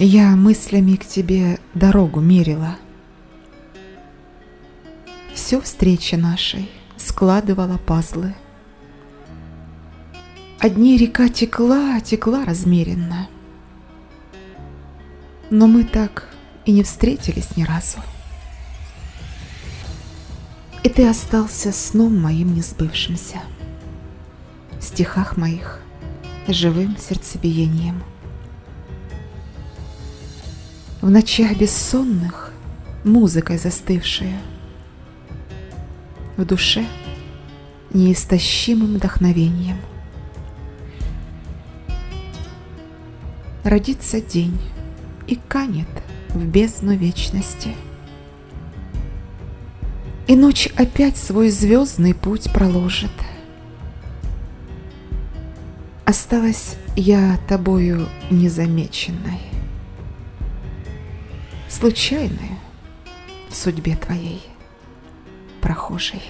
Я мыслями к тебе дорогу мерила. Все встречи нашей складывала пазлы. Одни река текла, текла размеренно. Но мы так и не встретились ни разу. И ты остался сном моим несбывшимся, В стихах моих живым сердцебиением. В ночах бессонных музыкой застывшая, В душе неистощимым вдохновением. Родится день и канет в бездну вечности. И ночь опять свой звездный путь проложит. Осталась я тобою незамеченной, Случайной в судьбе твоей, прохожей.